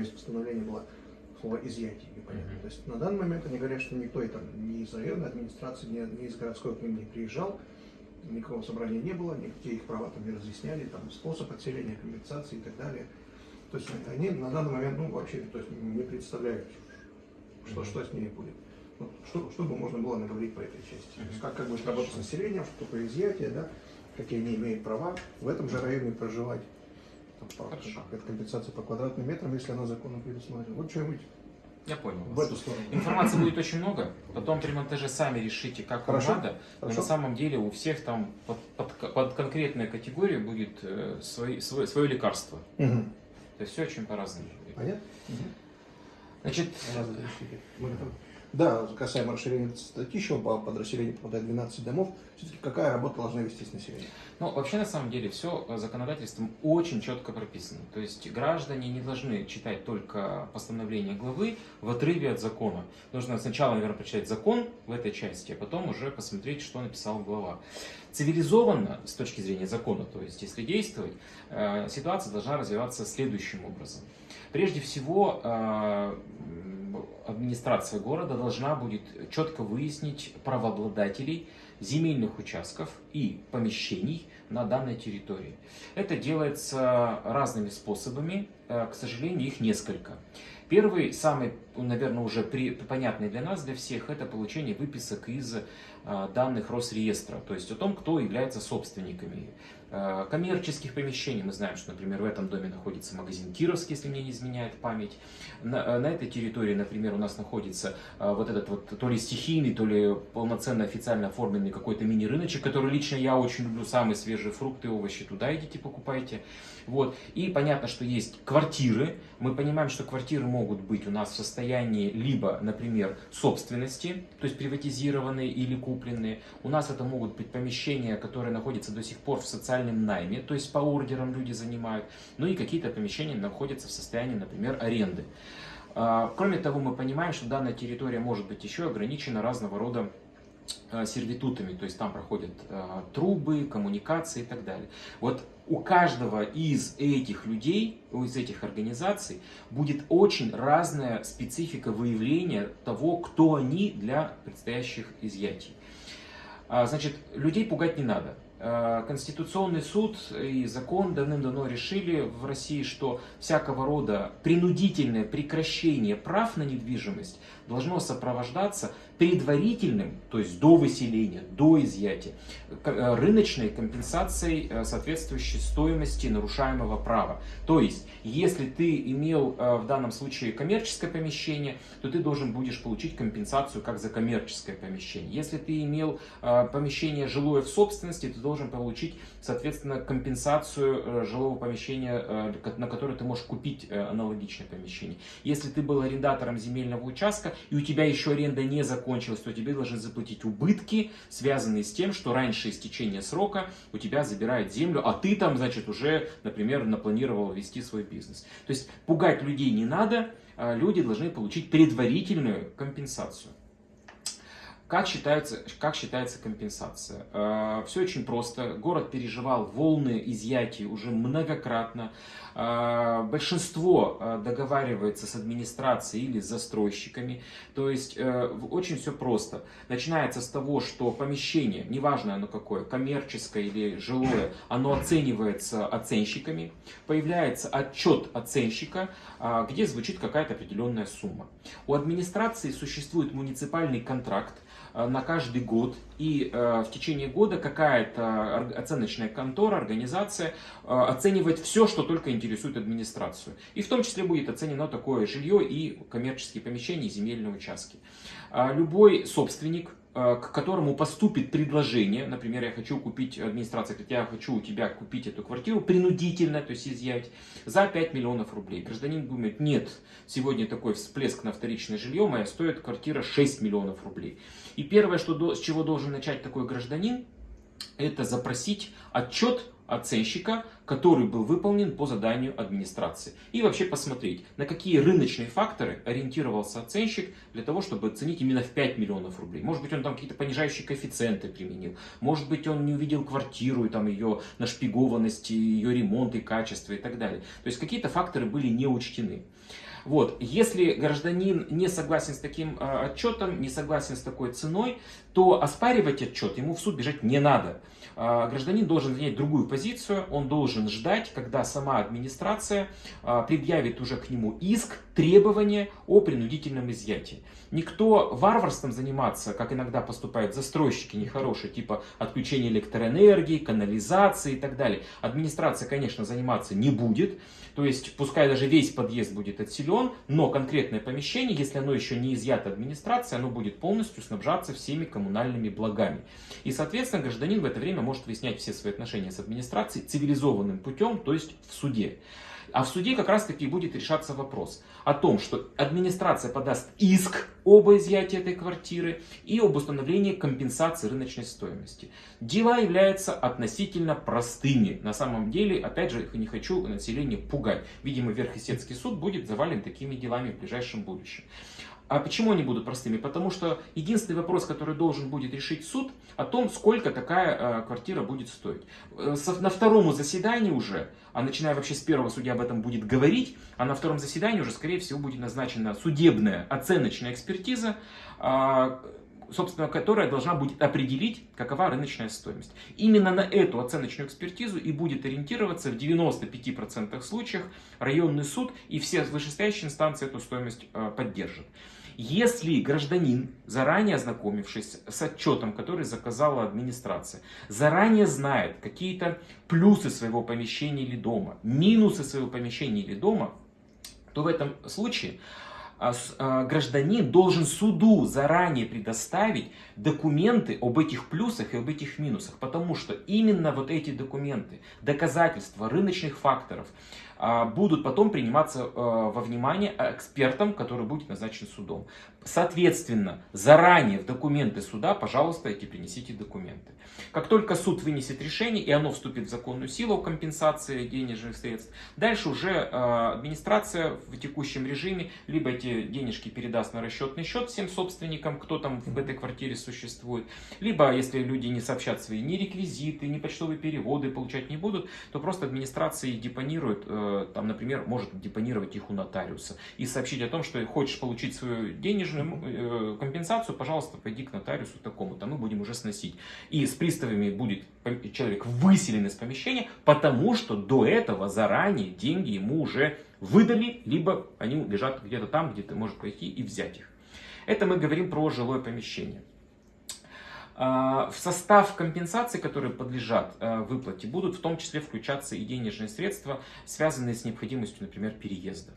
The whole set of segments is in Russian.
есть постановления было слово изъятие непонятно. То есть на данный момент они говорят, что никто там ни из районной администрации, ни, ни из городской к ним не приезжал, никакого собрания не было, никакие их права там не разъясняли, там способ отселения, компенсации и так далее. То есть они на данный момент ну, вообще то есть, не представляют, что, что с ними будет. Что, что бы можно было наговорить по этой части. То есть как, как будет работать с населением, что такое изъятие, да, какие они имеют права в этом же районе проживать. Там, по, как, компенсация по квадратным метрам, если она законом предусмотрена. Вот что-нибудь я понял. В эту сторону. Информации будет очень много. Потом при монтаже сами решите, как Хорошо. вам надо. Но на самом деле у всех там под, под, под конкретную категорию будет э, свой, свой, свое лекарство. Угу. То есть все очень по-разному. Понятно? Угу. Значит, Мы готовы. Да, касаемо расширения статьи, еще по подразделению попадает 12 домов, все-таки какая работа должна вестись население? Ну, вообще, на самом деле, все законодательством очень четко прописано. То есть граждане не должны читать только постановление главы в отрыве от закона. Нужно сначала, наверное, прочитать закон в этой части, а потом уже посмотреть, что написал глава. Цивилизованно, с точки зрения закона, то есть если действовать, э, ситуация должна развиваться следующим образом. Прежде всего, э, администрация города должна будет четко выяснить правообладателей земельных участков и помещений на данной территории. Это делается разными способами, э, к сожалению, их несколько. Первый, самый, наверное, уже при, понятный для нас, для всех, это получение выписок из э, данных Росреестра, то есть о том, кто является собственниками коммерческих помещений. Мы знаем, что, например, в этом доме находится магазин Кировский, если мне не изменяет память. На, э, на этой территории, например, у нас находится э, вот этот вот то ли стихийный, то ли полноценно официально оформленный какой-то мини-рыночек, который лично я очень люблю, самые свежие фрукты, овощи, туда идите покупайте. Вот. И понятно, что есть квартиры. Мы понимаем, что квартиры могут быть у нас в состоянии либо, например, собственности, то есть приватизированные или купленные. У нас это могут быть помещения, которые находятся до сих пор в социальном найме, то есть по ордерам люди занимают. Ну и какие-то помещения находятся в состоянии, например, аренды. А, кроме того, мы понимаем, что данная территория может быть еще ограничена разного рода сервитутами, то есть там проходят э, трубы, коммуникации и так далее. Вот у каждого из этих людей, из этих организаций будет очень разная специфика выявления того, кто они для предстоящих изъятий. А, значит, людей пугать не надо. А, Конституционный суд и закон давным-давно решили в России, что всякого рода принудительное прекращение прав на недвижимость должно сопровождаться предварительным, то есть до выселения, до изъятия, э, рыночной компенсацией э, соответствующей стоимости нарушаемого права. То есть, если ты имел э, в данном случае коммерческое помещение, то ты должен будешь получить компенсацию как за коммерческое помещение. Если ты имел помещение жилое в собственности, ты должен получить, соответственно, компенсацию жилого помещения, на которое ты можешь купить аналогичное помещение. Если ты был арендатором земельного участка, и у тебя еще аренда не закончилась, то тебе должны заплатить убытки, связанные с тем, что раньше истечения срока у тебя забирают землю, а ты там, значит, уже, например, напланировал вести свой бизнес. То есть пугать людей не надо, а люди должны получить предварительную компенсацию. Как считается, как считается компенсация? Э, Все очень просто. Город переживал волны изъятий уже многократно. Э, большинство э, договаривается с администрацией или с застройщиками. То есть очень все просто. Начинается с того, что помещение, неважно оно какое, коммерческое или жилое, оно оценивается оценщиками. Появляется отчет оценщика, где звучит какая-то определенная сумма. У администрации существует муниципальный контракт, на каждый год. И э, в течение года какая-то оценочная контора, организация э, оценивает все, что только интересует администрацию. И в том числе будет оценено такое жилье и коммерческие помещения, и земельные участки. А любой собственник к которому поступит предложение, например, я хочу купить, администрация говорит, я хочу у тебя купить эту квартиру принудительно, то есть изъять, за 5 миллионов рублей. Гражданин думает, нет, сегодня такой всплеск на вторичное жилье, моя стоит квартира 6 миллионов рублей. И первое, что, с чего должен начать такой гражданин, это запросить отчет оценщика, который был выполнен по заданию администрации. И вообще посмотреть, на какие рыночные факторы ориентировался оценщик для того, чтобы оценить именно в 5 миллионов рублей. Может быть, он там какие-то понижающие коэффициенты применил. Может быть, он не увидел квартиру и там ее нашпигованность, ее ремонт и качество и так далее. То есть какие-то факторы были не учтены. Вот. Если гражданин не согласен с таким э, отчетом, не согласен с такой ценой, то оспаривать отчет ему в суд бежать не надо. Э, гражданин должен занять другую позицию, он должен ждать, когда сама администрация э, предъявит уже к нему иск, требование о принудительном изъятии. Никто варварством заниматься, как иногда поступают застройщики нехорошие, типа отключения электроэнергии, канализации и так далее. Администрация, конечно, заниматься не будет. То есть, пускай даже весь подъезд будет отселен, но конкретное помещение, если оно еще не изъято администрацией, оно будет полностью снабжаться всеми коммунальными благами. И, соответственно, гражданин в это время может выяснять все свои отношения с администрацией цивилизованным путем, то есть в суде. А в суде как раз таки будет решаться вопрос о том, что администрация подаст иск об изъятии этой квартиры и об установлении компенсации рыночной стоимости. Дела являются относительно простыми. На самом деле, опять же, не хочу население пугать. Видимо, Верхесецкий суд будет завален такими делами в ближайшем будущем. А почему они будут простыми? Потому что единственный вопрос, который должен будет решить суд, о том, сколько такая э, квартира будет стоить. Э, на втором заседании уже, а начиная вообще с первого судья об этом будет говорить, а на втором заседании уже, скорее всего, будет назначена судебная оценочная экспертиза, э, собственно, которая должна будет определить, какова рыночная стоимость. Именно на эту оценочную экспертизу и будет ориентироваться в 95% случаев районный суд, и все вышестоящие инстанции эту стоимость э, поддержат. Если гражданин, заранее ознакомившись с отчетом, который заказала администрация, заранее знает какие-то плюсы своего помещения или дома, минусы своего помещения или дома, то в этом случае а, а, гражданин должен суду заранее предоставить документы об этих плюсах и об этих минусах, потому что именно вот эти документы, доказательства рыночных факторов, будут потом приниматься э, во внимание экспертом, который будет назначен судом. Соответственно, заранее в документы суда, пожалуйста, эти принесите документы. Как только суд вынесет решение и оно вступит в законную силу компенсации денежных средств, дальше уже э, администрация в текущем режиме либо эти денежки передаст на расчетный счет всем собственникам, кто там в этой квартире существует, либо если люди не сообщат свои ни реквизиты, ни почтовые переводы получать не будут, то просто администрация депонирует Э, там, например, может депонировать их у нотариуса и сообщить о том, что хочешь получить свою денежную э, компенсацию, пожалуйста, пойди к нотариусу такому-то, мы будем уже сносить. И с приставами будет человек выселен из помещения, потому что до этого заранее деньги ему уже выдали, либо они лежат где-то там, где ты можешь пойти и взять их. Это мы говорим про жилое помещение. А, в состав компенсаций, которые подлежат а, выплате, будут в том числе включаться и денежные средства, связанные с необходимостью, например, переезда.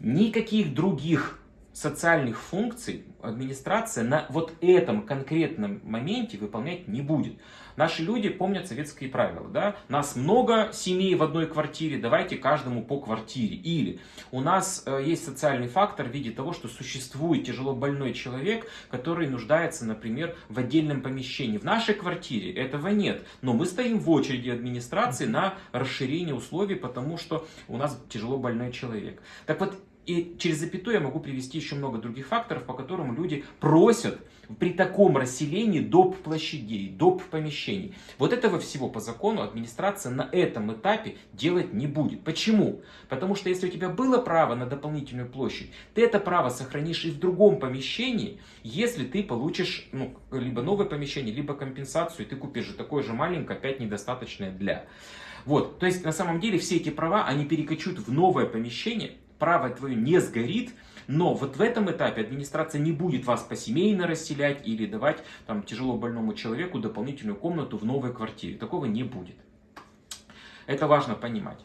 Никаких других социальных функций администрация на вот этом конкретном моменте выполнять не будет. Наши люди помнят советские правила. Да? Нас много семей в одной квартире, давайте каждому по квартире. Или у нас э, есть социальный фактор в виде того, что существует тяжело больной человек, который нуждается, например, в отдельном помещении. В нашей квартире этого нет, но мы стоим в очереди администрации на расширение условий, потому что у нас тяжело больной человек. Так вот, и через запятую я могу привести еще много других факторов, по которым люди просят при таком расселении доп. площадей, доп. помещений. Вот этого всего по закону администрация на этом этапе делать не будет. Почему? Потому что если у тебя было право на дополнительную площадь, ты это право сохранишь и в другом помещении, если ты получишь ну, либо новое помещение, либо компенсацию, и ты купишь же такое же маленькое, опять недостаточное для. Вот, то есть на самом деле все эти права, они перекочут в новое помещение, право твое не сгорит, но вот в этом этапе администрация не будет вас посемейно расселять или давать там, тяжело больному человеку дополнительную комнату в новой квартире. Такого не будет. Это важно понимать.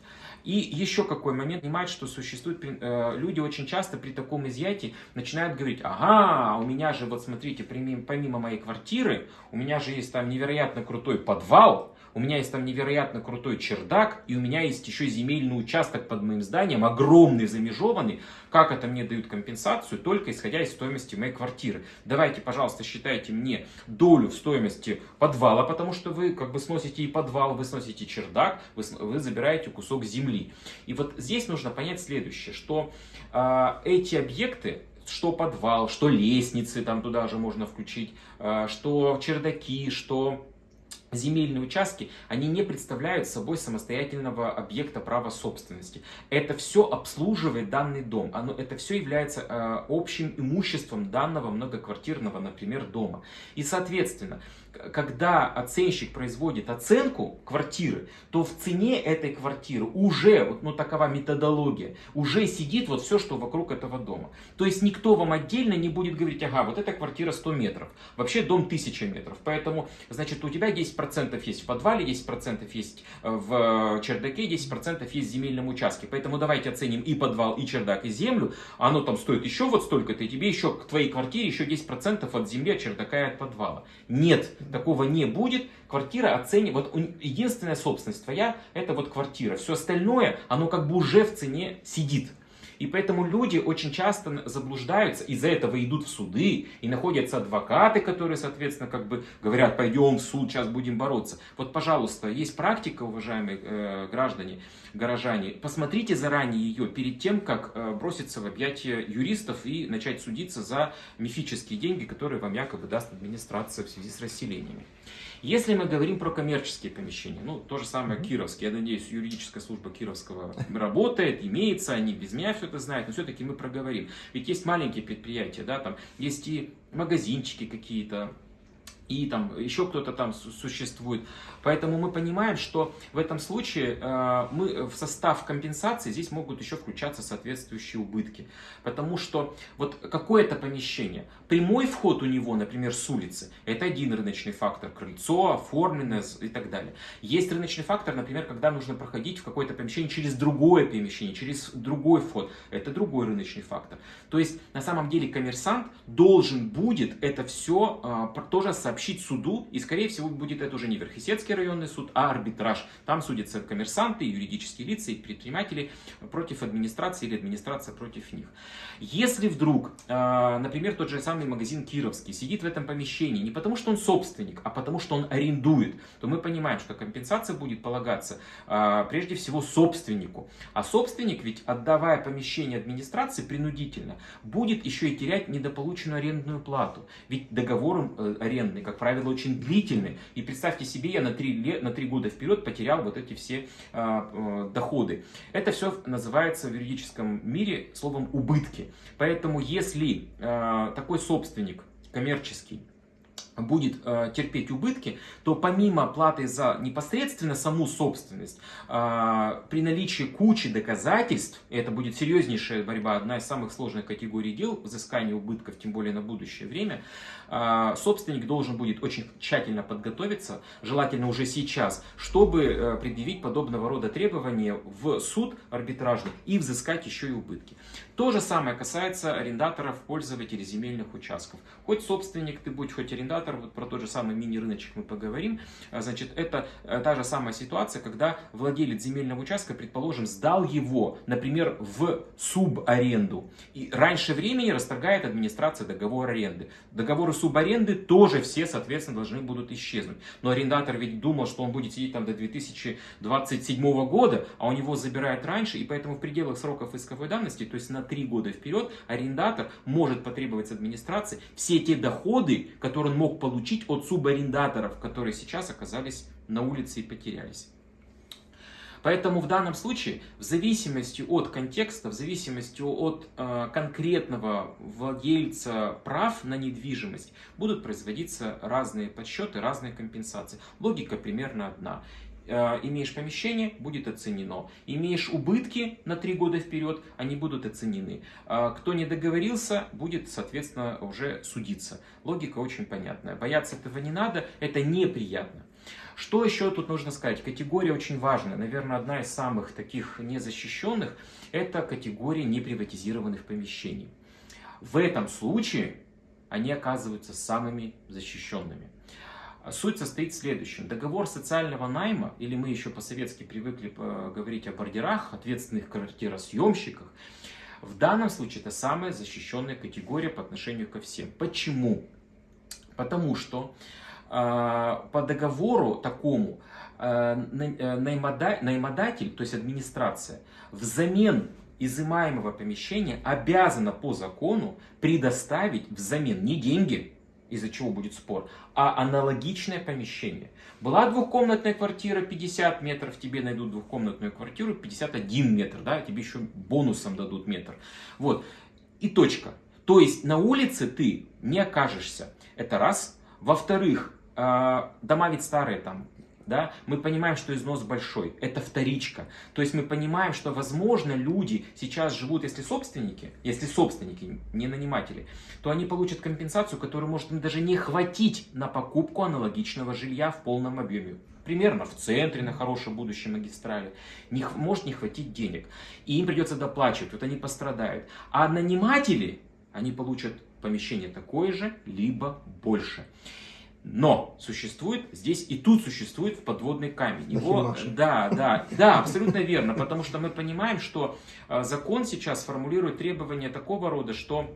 И еще какой момент, понимать, что существует, э, люди очень часто при таком изъятии начинают говорить, ага, у меня же, вот смотрите, помимо моей квартиры, у меня же есть там невероятно крутой подвал, у меня есть там невероятно крутой чердак, и у меня есть еще земельный участок под моим зданием, огромный, замежеванный. Как это мне дают компенсацию? Только исходя из стоимости моей квартиры. Давайте, пожалуйста, считайте мне долю в стоимости подвала, потому что вы как бы сносите и подвал, вы сносите чердак, вы, вы забираете кусок земли. И вот здесь нужно понять следующее, что э, эти объекты, что подвал, что лестницы, там туда же можно включить, э, что чердаки, что земельные участки, они не представляют собой самостоятельного объекта права собственности. Это все обслуживает данный дом. Оно, это все является э, общим имуществом данного многоквартирного, например, дома. И, соответственно, когда оценщик производит оценку квартиры, то в цене этой квартиры уже, ну такова методология, уже сидит вот все, что вокруг этого дома. То есть никто вам отдельно не будет говорить, ага, вот эта квартира 100 метров, вообще дом 1000 метров, поэтому, значит, у тебя 10% есть в подвале, 10% есть э, в чердаке, 10% есть в земельном участке, поэтому давайте оценим и подвал, и чердак, и землю, оно там стоит еще вот столько-то, и тебе еще к твоей квартире еще 10% от земли, от чердака и от подвала. Нет, такого не будет. Квартира оценит, вот единственная собственность твоя, это вот квартира. Все остальное, оно как бы уже в цене сидит. И поэтому люди очень часто заблуждаются, из-за этого идут в суды, и находятся адвокаты, которые, соответственно, как бы говорят, пойдем в суд, сейчас будем бороться. Вот, пожалуйста, есть практика, уважаемые э, граждане, горожане, посмотрите заранее ее перед тем, как э, броситься в объятия юристов и начать судиться за мифические деньги, которые вам якобы даст администрация в связи с расселениями. Если мы говорим про коммерческие помещения, ну, то же самое. Кировские, я надеюсь, юридическая служба Кировского работает, имеется, они без меня все это знают, но все-таки мы проговорим. Ведь есть маленькие предприятия, да, там есть и магазинчики какие-то, и там еще кто-то там существует. Поэтому мы понимаем, что в этом случае э, мы в состав компенсации здесь могут еще включаться соответствующие убытки. Потому что вот какое-то помещение, прямой вход у него, например, с улицы, это один рыночный фактор, крыльцо, оформленное и так далее. Есть рыночный фактор, например, когда нужно проходить в какое-то помещение через другое помещение, через другой вход, это другой рыночный фактор. То есть на самом деле коммерсант должен будет это все э, тоже сообщить суду, и скорее всего будет это уже не Верхесецкий районный суд, а арбитраж. Там судятся коммерсанты, юридические лица и предприниматели против администрации или администрация против них. Если вдруг, а, например, тот же самый магазин Кировский сидит в этом помещении не потому, что он собственник, а потому, что он арендует, то мы понимаем, что компенсация будет полагаться а, прежде всего собственнику. А собственник ведь, отдавая помещение администрации принудительно, будет еще и терять недополученную арендную плату. Ведь договор э, арендный, как правило, очень длительный. И представьте себе, я на 3, лет, на 3 года вперед потерял вот эти все э, доходы. Это все называется в юридическом мире словом убытки. Поэтому если э, такой собственник коммерческий будет э, терпеть убытки, то помимо платы за непосредственно саму собственность, э, при наличии кучи доказательств, это будет серьезнейшая борьба, одна из самых сложных категорий дел, взыскание убытков, тем более на будущее время, э, собственник должен будет очень тщательно подготовиться, желательно уже сейчас, чтобы э, предъявить подобного рода требования в суд арбитражный и взыскать еще и убытки. То же самое касается арендаторов, пользователей земельных участков. Хоть собственник ты будь, хоть арендатор, вот про тот же самый мини-рыночек мы поговорим. А, значит, это э, та же самая ситуация, когда владелец земельного участка, предположим, сдал его, например, в субаренду. И раньше времени расторгает администрация договор аренды. Договоры субаренды тоже все, соответственно, должны будут исчезнуть. Но арендатор ведь думал, что он будет сидеть там до 2027 года, а у него забирают раньше, и поэтому в пределах сроков исковой давности, то есть на три года вперед арендатор может потребовать с администрации все те доходы, которые он мог получить от субарендаторов, которые сейчас оказались на улице и потерялись. Поэтому в данном случае, в зависимости от контекста, в зависимости от э, конкретного владельца прав на недвижимость, будут производиться разные подсчеты, разные компенсации. Логика примерно одна. Э, имеешь помещение, будет оценено. Имеешь убытки на три года вперед, они будут оценены. Э, кто не договорился, будет, соответственно, уже судиться. Логика очень понятная. Бояться этого не надо, это неприятно. Что еще тут нужно сказать? Категория очень важная. Наверное, одна из самых таких незащищенных – это категория неприватизированных помещений. В этом случае они оказываются самыми защищенными. Суть состоит в следующем. Договор социального найма, или мы еще по-советски привыкли говорить о бордерах, ответственных квартиросъемщиках, в данном случае это самая защищенная категория по отношению ко всем. Почему? Потому что э, по договору такому э, наймодатель, то есть администрация, взамен изымаемого помещения обязана по закону предоставить взамен не деньги, из-за чего будет спор, а аналогичное помещение. Была двухкомнатная квартира 50 метров, тебе найдут двухкомнатную квартиру 51 метр, да, тебе еще бонусом дадут метр. Вот, и точка. То есть на улице ты не окажешься. Это раз. Во-вторых, а, дома ведь старые там, да, мы понимаем, что износ большой, это вторичка. То есть мы понимаем, что, возможно, люди сейчас живут, если собственники, если собственники, не наниматели, то они получат компенсацию, которую может им даже не хватить на покупку аналогичного жилья в полном объеме. Примерно в центре, на хорошей будущей магистрали. Не, может не хватить денег. И им придется доплачивать, вот они пострадают. А наниматели, они получат помещение такое же, либо больше. Но существует здесь и тут существует подводный камень. Его, да, да, да, абсолютно верно, потому что мы понимаем, что э, закон сейчас формулирует требования такого рода, что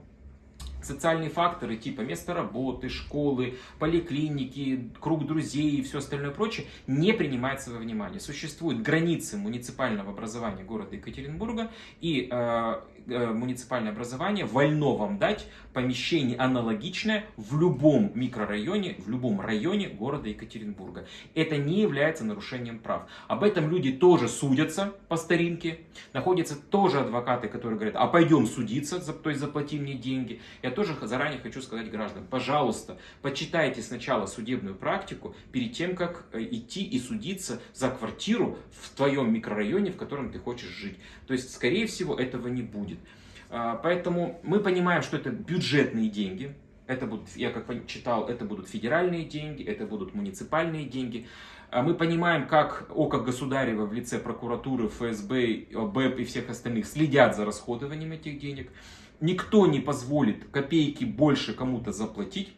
социальные факторы типа место работы, школы, поликлиники, круг друзей и все остальное прочее не принимается во внимание. Существуют границы муниципального образования города Екатеринбурга и э, Э, муниципальное образование вольно вам дать помещение аналогичное в любом микрорайоне, в любом районе города Екатеринбурга. Это не является нарушением прав. Об этом люди тоже судятся по старинке. Находятся тоже адвокаты, которые говорят, а пойдем судиться, то есть заплати мне деньги. Я тоже заранее хочу сказать гражданам, пожалуйста, почитайте сначала судебную практику перед тем, как э, идти и судиться за квартиру в твоем микрорайоне, в котором ты хочешь жить. То есть, скорее всего, этого не будет. А, поэтому мы понимаем, что это бюджетные деньги. Это будут, я как читал, это будут федеральные деньги, это будут муниципальные деньги. А мы понимаем, как ОКО Государева в лице прокуратуры, ФСБ, БЭП и всех остальных следят за расходованием этих денег. Никто не позволит копейки больше кому-то заплатить.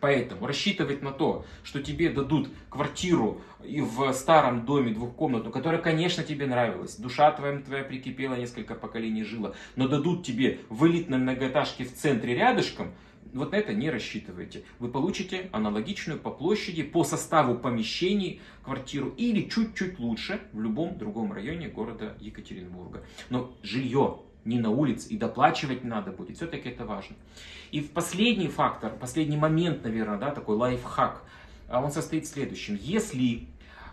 Поэтому рассчитывать на то, что тебе дадут квартиру в старом доме двухкомнатную, которая, конечно, тебе нравилась, душа твоя, твоя прикипела, несколько поколений жила, но дадут тебе в элитной многоэтажке в центре рядышком, вот на это не рассчитывайте. Вы получите аналогичную по площади, по составу помещений квартиру или чуть-чуть лучше в любом другом районе города Екатеринбурга. Но жилье не на улице, и доплачивать надо будет. Все-таки это важно. И в последний фактор, последний момент, наверное, да, такой лайфхак, а, он состоит в следующем. Если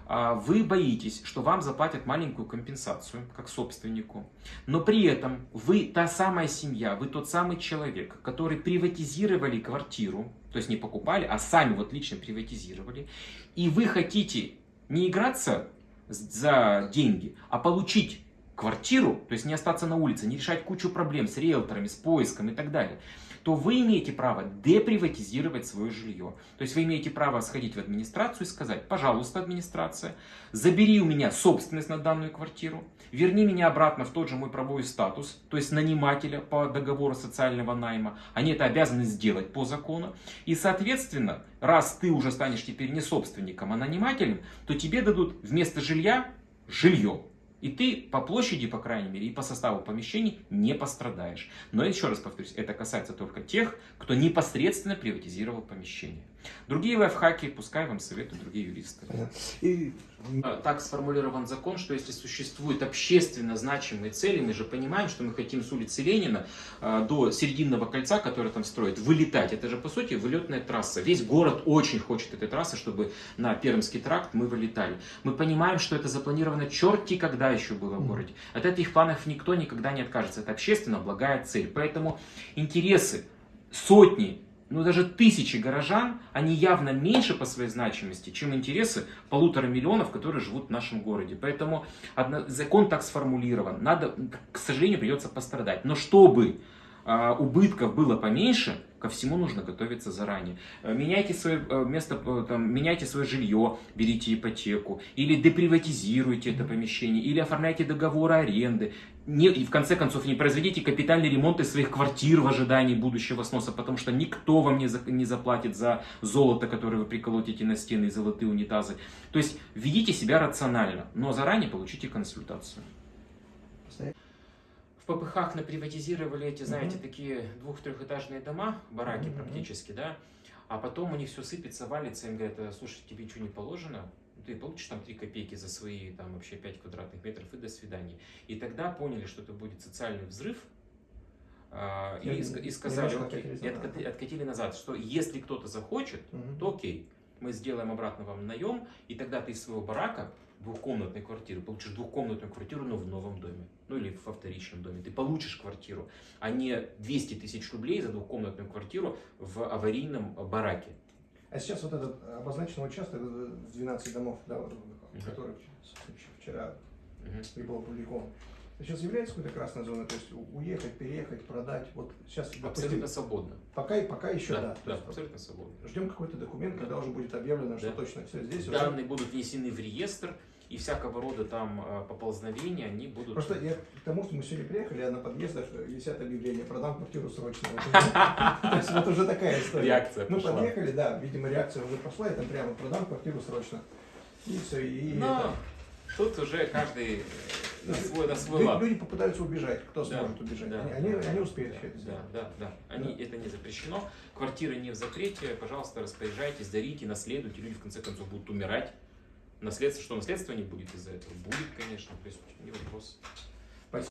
а, вы боитесь, что вам заплатят маленькую компенсацию, как собственнику, но при этом вы та самая семья, вы тот самый человек, который приватизировали квартиру, то есть не покупали, а сами вот лично приватизировали, и вы хотите не играться за деньги, а получить квартиру, то есть не остаться на улице, не решать кучу проблем с риэлторами, с поиском и так далее, то вы имеете право деприватизировать свое жилье. То есть вы имеете право сходить в администрацию и сказать, пожалуйста, администрация, забери у меня собственность на данную квартиру, верни меня обратно в тот же мой правовой статус, то есть нанимателя по договору социального найма. Они это обязаны сделать по закону. И, соответственно, раз ты уже станешь теперь не собственником, а нанимателем, то тебе дадут вместо жилья жилье. И ты по площади, по крайней мере, и по составу помещений не пострадаешь. Но еще раз повторюсь, это касается только тех, кто непосредственно приватизировал помещение. Другие лайфхаки, пускай вам советуют другие юристы. И... А, так сформулирован закон, что если существуют общественно значимые цели, мы же понимаем, что мы хотим с улицы Ленина а, до Серединного кольца, которое там строят, вылетать. Это же, по сути, вылетная трасса. Весь город очень хочет этой трассы, чтобы на Пермский тракт мы вылетали. Мы понимаем, что это запланировано черти когда еще было в городе. От этих планов никто никогда не откажется. Это общественно благая цель. Поэтому интересы сотни ну даже тысячи горожан, они явно меньше по своей значимости, чем интересы полутора миллионов, которые живут в нашем городе. Поэтому закон так сформулирован. Надо, к сожалению, придется пострадать. Но чтобы э, убытков было поменьше, ко всему нужно готовиться заранее. Э, меняйте свое э, место, э, там, меняйте свое жилье, берите ипотеку, или деприватизируйте это помещение, или оформляйте договор аренды, не, и в конце концов не произведите капитальный ремонт из своих квартир в ожидании будущего сноса, потому что никто вам не, за, не заплатит за золото, которое вы приколотите на стены и золотые унитазы. То есть ведите себя рационально, но заранее получите консультацию. В ППХ наприватизировали эти, знаете, mm такие двух-трехэтажные дома, бараки mm практически, да, а потом у них все сыпется, валится, им говорят, слушай, тебе ничего не положено, ты получишь там 3 копейки за свои там вообще 5 квадратных метров и до свидания. И тогда поняли, что это будет социальный взрыв, А, Я И, и сказали, окей, и назад. откати- откатили назад, что если кто-то захочет, Мгм. то окей, мы сделаем обратно вам наем, и тогда ты из своего барака двухкомнатной квартиры. Получишь двухкомнатную квартиру, но в новом доме, ну или во вторичном доме. Ты получишь квартиру, а не 200 тысяч рублей за двухкомнатную квартиру в аварийном бараке. А сейчас вот этот обозначенный участок, э, 12 домов, да, вот, который вчера не был опубликован, сейчас является какой-то красной зоной, то есть уехать, переехать, продать, вот сейчас, допустим, Абсолютно свободно. пока, пока еще да, да, да, есть абсолютно свободно. ждем какой-то документ, когда уже будет объявлено, что Да. точно все здесь уже. Данные будут внесены в реестр, и всякого рода там э, поползновения, они будут... Просто я к тому, что мы сегодня приехали, а на подъездах висят объявления, продам квартиру срочно. Уже. То есть вот уже такая история. Реакция Мы подъехали, да, видимо, реакция уже пошла, и там прямо продам квартиру срочно. И все, и Но тут уже каждый э, на свой, на свой Люди- лад. Люди попытаются убежать, кто Да, сможет убежать. да, Они, да, они успеют да, все это Да, сделать. да, да. Они, Это не запрещено. Квартиры не в запрете. Пожалуйста, распоряжайтесь, дарите, наследуйте. Люди в конце концов будут умирать. Наследство, что наследства не будет из-за этого? Будет, конечно. То есть не вопрос.